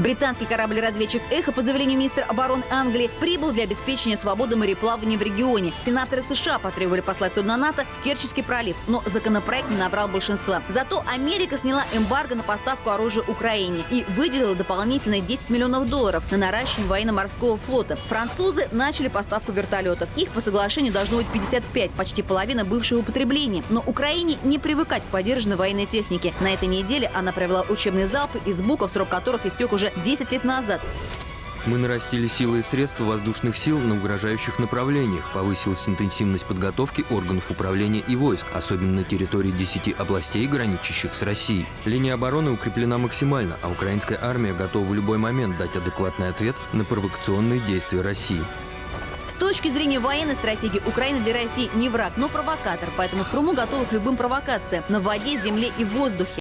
Британский корабль-разведчик «Эхо», по заверению министра обороны Англии, прибыл для обеспечения свободы мореплавания в регионе. Сенаторы США потребовали послать судно НАТО в Керченский пролив, но законопроект не набрал большинства. Зато Америка сняла эмбарго на поставку оружия Украине и выделила дополнительные 10 миллионов долларов на наращивание военно-морского флота. Французы начали поставку вертолетов. Их по соглашению должно быть 55, почти половина бывшего употребления. Но Украине не привыкать к поддержанной военной технике. На этой неделе она провела учебные залпы из буков, срок которых истек уже 10 лет назад. Мы нарастили силы и средства воздушных сил на угрожающих направлениях, повысилась интенсивность подготовки органов управления и войск, особенно на территории 10 областей, граничащих с Россией. Линия обороны укреплена максимально, а украинская армия готова в любой момент дать адекватный ответ на провокационные действия России. С точки зрения военной стратегии, Украина для России не враг, но провокатор, поэтому в Крыму готовы к любым провокациям на воде, земле и воздухе.